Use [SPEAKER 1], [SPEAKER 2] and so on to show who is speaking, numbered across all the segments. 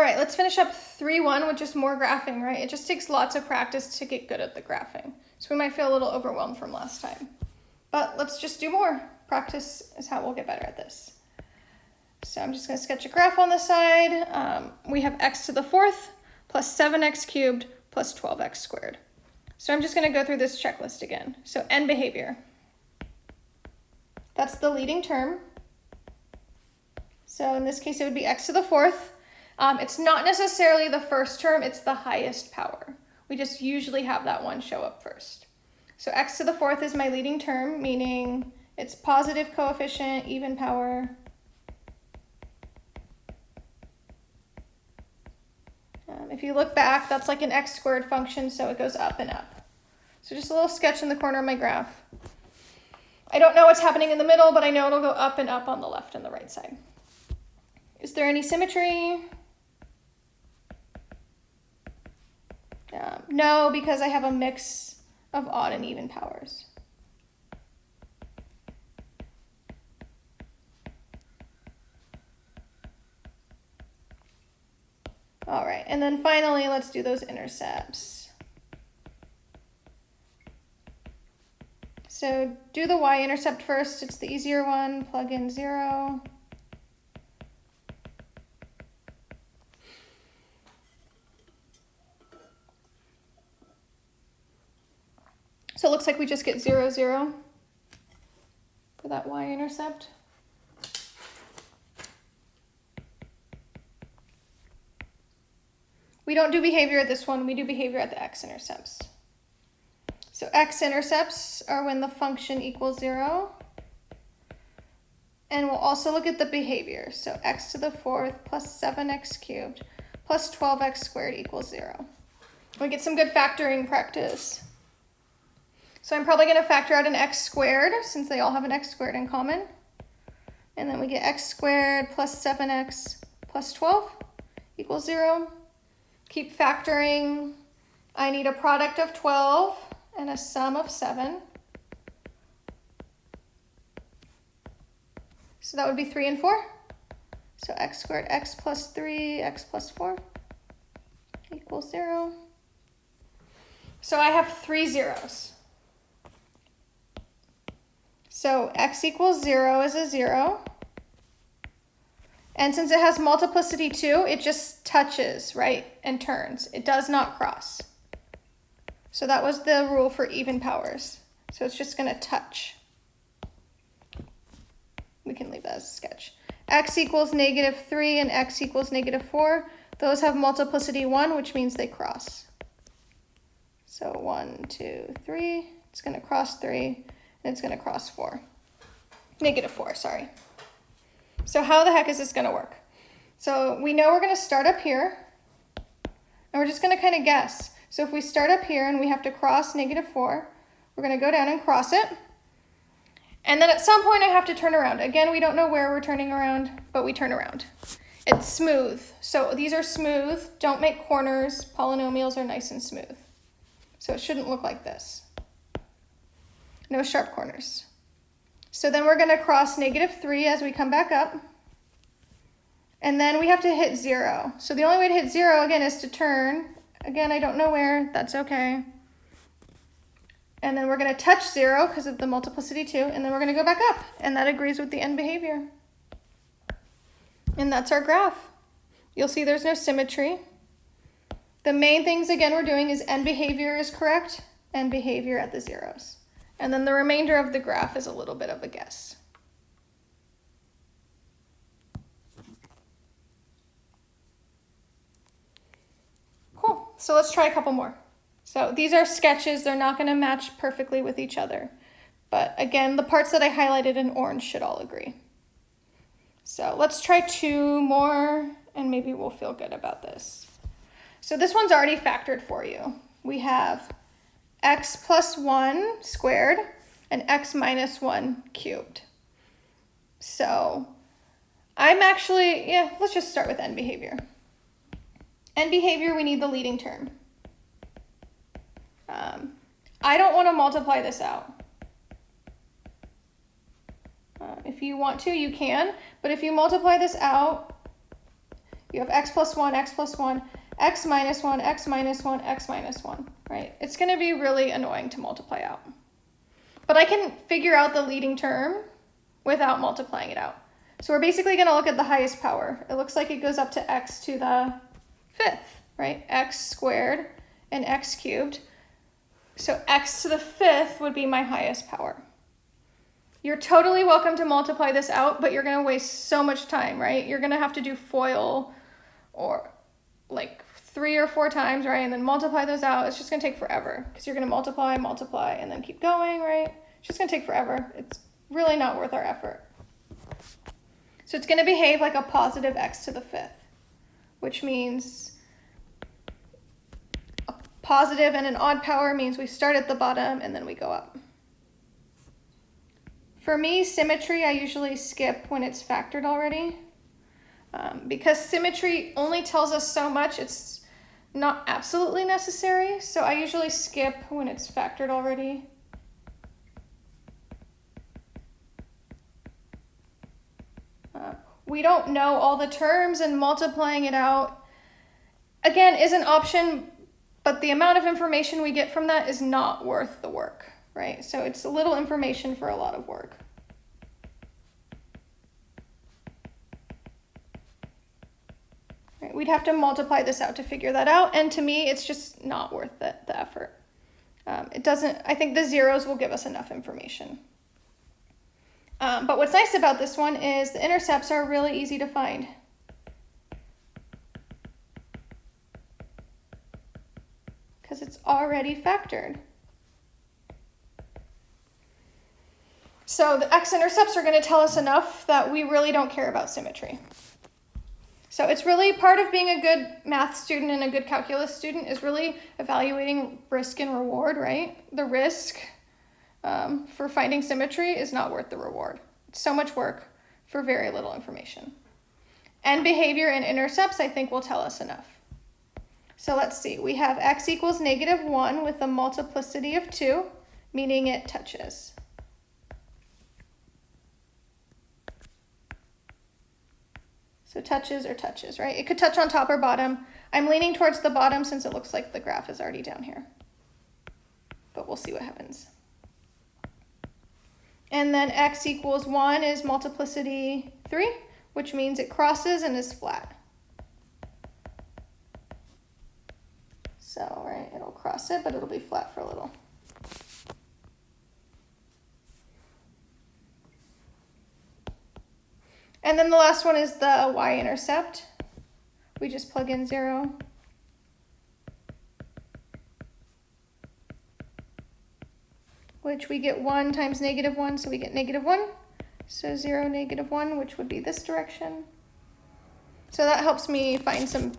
[SPEAKER 1] All right, let's finish up 3-1 with just more graphing, right? It just takes lots of practice to get good at the graphing. So we might feel a little overwhelmed from last time. But let's just do more. Practice is how we'll get better at this. So I'm just going to sketch a graph on the side. Um, we have x to the fourth plus 7x cubed plus 12x squared. So I'm just going to go through this checklist again. So end behavior. That's the leading term. So in this case, it would be x to the fourth. Um, it's not necessarily the first term, it's the highest power. We just usually have that one show up first. So x to the fourth is my leading term, meaning it's positive coefficient, even power. Um, if you look back, that's like an x squared function, so it goes up and up. So just a little sketch in the corner of my graph. I don't know what's happening in the middle, but I know it'll go up and up on the left and the right side. Is there any symmetry? Um, no, because I have a mix of odd and even powers. All right, and then finally, let's do those intercepts. So do the y-intercept first, it's the easier one, plug in zero. Looks like we just get zero, zero for that y-intercept. We don't do behavior at this one, we do behavior at the x-intercepts. So x-intercepts are when the function equals zero. And we'll also look at the behavior. So x to the fourth plus 7x cubed plus 12x squared equals zero. We get some good factoring practice. So I'm probably going to factor out an x squared since they all have an x squared in common. And then we get x squared plus 7x plus 12 equals 0. Keep factoring. I need a product of 12 and a sum of 7. So that would be 3 and 4. So x squared x plus 3, x plus 4 equals 0. So I have three zeros. So x equals 0 is a 0. And since it has multiplicity 2, it just touches, right, and turns. It does not cross. So that was the rule for even powers. So it's just going to touch. We can leave that as a sketch. x equals negative 3 and x equals negative 4. Those have multiplicity 1, which means they cross. So 1, 2, 3. It's going to cross 3 it's going to cross 4. Negative 4, sorry. So how the heck is this going to work? So we know we're going to start up here, and we're just going to kind of guess. So if we start up here and we have to cross negative 4, we're going to go down and cross it. And then at some point I have to turn around. Again, we don't know where we're turning around, but we turn around. It's smooth. So these are smooth. Don't make corners. Polynomials are nice and smooth. So it shouldn't look like this no sharp corners. So then we're going to cross negative 3 as we come back up. And then we have to hit 0. So the only way to hit 0, again, is to turn. Again, I don't know where. That's okay. And then we're going to touch 0 because of the multiplicity 2. And then we're going to go back up. And that agrees with the end behavior. And that's our graph. You'll see there's no symmetry. The main things, again, we're doing is end behavior is correct and behavior at the zeros. And then the remainder of the graph is a little bit of a guess. Cool, so let's try a couple more. So these are sketches, they're not gonna match perfectly with each other. But again, the parts that I highlighted in orange should all agree. So let's try two more and maybe we'll feel good about this. So this one's already factored for you. We have x plus 1 squared and x minus 1 cubed. So I'm actually, yeah, let's just start with end behavior. End behavior, we need the leading term. Um, I don't want to multiply this out. Uh, if you want to, you can, but if you multiply this out, You have x plus 1, x plus 1, x minus 1, x minus 1, x minus 1, right? It's going to be really annoying to multiply out. But I can figure out the leading term without multiplying it out. So we're basically going to look at the highest power. It looks like it goes up to x to the fifth, right? x squared and x cubed. So x to the fifth would be my highest power. You're totally welcome to multiply this out, but you're going to waste so much time, right? You're going to have to do FOIL or like three or four times, right? And then multiply those out. It's just to take forever because you're to multiply, multiply, and then keep going, right? It's just to take forever. It's really not worth our effort. So it's to behave like a positive x to the fifth, which means a positive and an odd power means we start at the bottom and then we go up. For me, symmetry, I usually skip when it's factored already. Um, because symmetry only tells us so much, it's not absolutely necessary. So I usually skip when it's factored already. Uh, we don't know all the terms and multiplying it out, again, is an option, but the amount of information we get from that is not worth the work right? So it's a little information for a lot of work. Right, we'd have to multiply this out to figure that out, and to me, it's just not worth the, the effort. Um, it doesn't, I think the zeros will give us enough information. Um, but what's nice about this one is the intercepts are really easy to find. Because it's already factored. So the x-intercepts are going to tell us enough that we really don't care about symmetry. So it's really part of being a good math student and a good calculus student is really evaluating risk and reward, right? The risk um, for finding symmetry is not worth the reward. It's so much work for very little information. End behavior and intercepts, I think, will tell us enough. So let's see. We have x equals negative 1 with a multiplicity of 2, meaning it touches. So touches or touches, right? It could touch on top or bottom. I'm leaning towards the bottom since it looks like the graph is already down here. But we'll see what happens. And then x equals 1 is multiplicity 3, which means it crosses and is flat. So, right, it'll cross it, but it'll be flat for a little. And then the last one is the y-intercept. We just plug in 0. Which we get 1 times negative 1, so we get negative 1. So 0, negative 1, which would be this direction. So that helps me find some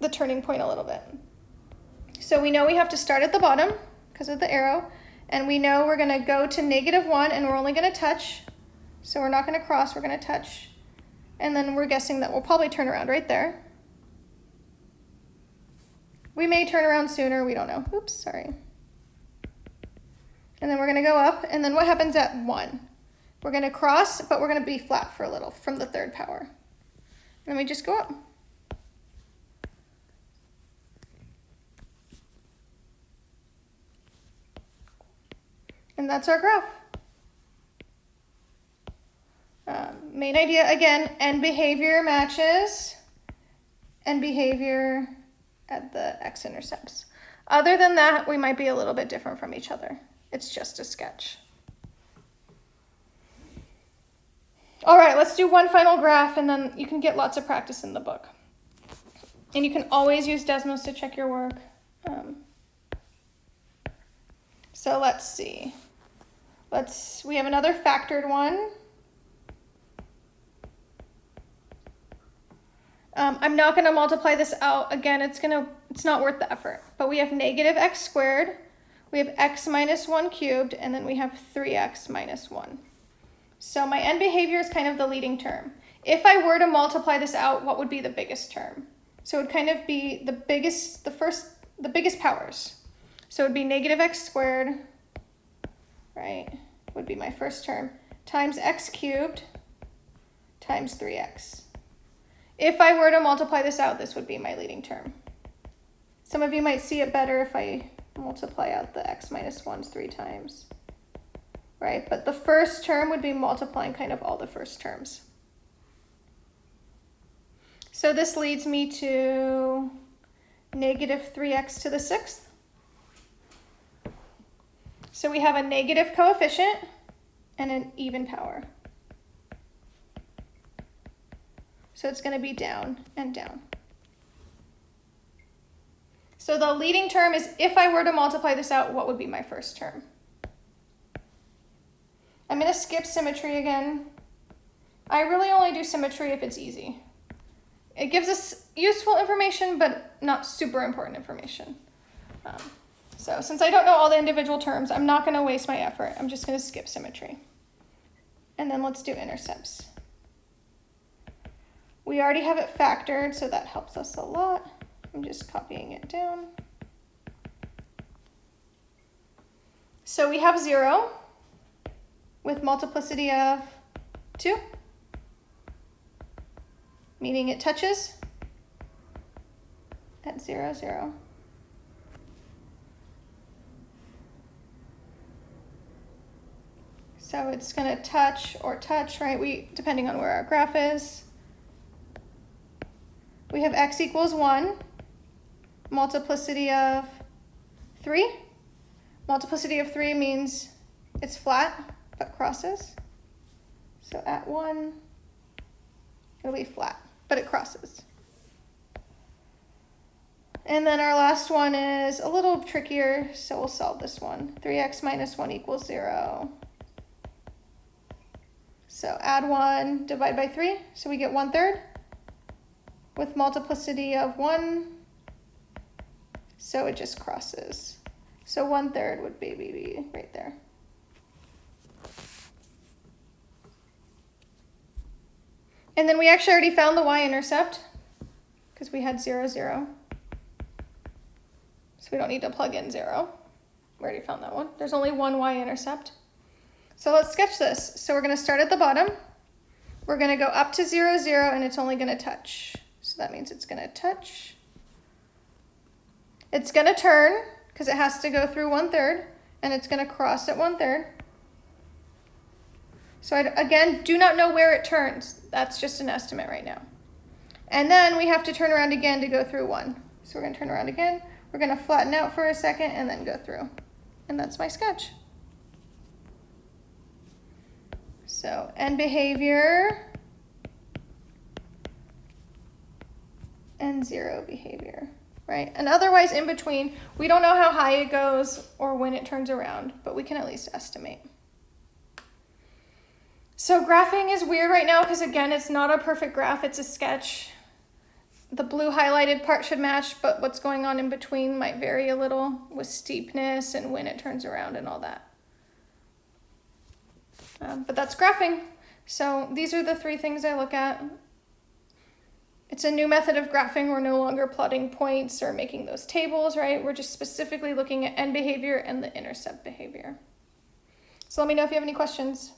[SPEAKER 1] the turning point a little bit. So we know we have to start at the bottom because of the arrow. And we know we're going to go to negative 1 and we're only going to touch so we're not going to cross, we're going to touch. And then we're guessing that we'll probably turn around right there. We may turn around sooner, we don't know. Oops, sorry. And then we're going to go up, and then what happens at 1? We're going to cross, but we're going to be flat for a little from the third power. And then we just go up. And that's our graph. Um, main idea again, end behavior matches and behavior at the x-intercepts. Other than that, we might be a little bit different from each other. It's just a sketch. All right, let's do one final graph and then you can get lots of practice in the book. And you can always use Desmos to check your work. Um, so let's see. Let's, we have another factored one. Um, I'm not going to multiply this out. Again, it's to, it's not worth the effort. But we have negative x squared, we have x minus 1 cubed, and then we have 3x minus 1. So my end behavior is kind of the leading term. If I were to multiply this out, what would be the biggest term? So it would kind of be the biggest, the first, the biggest powers. So it would be negative x squared, right, would be my first term, times x cubed times 3x. If I were to multiply this out, this would be my leading term. Some of you might see it better if I multiply out the x minus 1s three times, right? But the first term would be multiplying kind of all the first terms. So this leads me to negative 3x to the sixth. So we have a negative coefficient and an even power. So it's going to be down and down. So the leading term is, if I were to multiply this out, what would be my first term? I'm going to skip symmetry again. I really only do symmetry if it's easy. It gives us useful information, but not super important information. Um, so since I don't know all the individual terms, I'm not going to waste my effort. I'm just going to skip symmetry. And then let's do intercepts. We already have it factored, so that helps us a lot. I'm just copying it down. So we have 0 with multiplicity of 2, meaning it touches at 0, 0. So it's going to touch or touch, right? We depending on where our graph is. We have x equals 1, multiplicity of 3. Multiplicity of 3 means it's flat but crosses. So at 1, it'll be flat, but it crosses. And then our last one is a little trickier, so we'll solve this one. 3x minus 1 equals 0. So add 1, divide by 3, so we get 1 third with multiplicity of 1, so it just crosses. So 1 third would be, be right there. And then we actually already found the y-intercept because we had 0, 0. So we don't need to plug in 0. We already found that one. There's only one y-intercept. So let's sketch this. So we're going to start at the bottom. We're going to go up to 0, 0, and it's only going to touch. So that means it's going to touch. It's going to turn, because it has to go through one third, and it's going to cross at one third. So I, again, do not know where it turns. That's just an estimate right now. And then we have to turn around again to go through one. So we're going to turn around again. We're going to flatten out for a second and then go through. And that's my sketch. So end behavior and zero behavior, right? And otherwise in between, we don't know how high it goes or when it turns around, but we can at least estimate. So graphing is weird right now because again, it's not a perfect graph, it's a sketch. The blue highlighted part should match, but what's going on in between might vary a little with steepness and when it turns around and all that. Um, but that's graphing. So these are the three things I look at. It's a new method of graphing. We're no longer plotting points or making those tables, right? We're just specifically looking at end behavior and the intercept behavior. So let me know if you have any questions.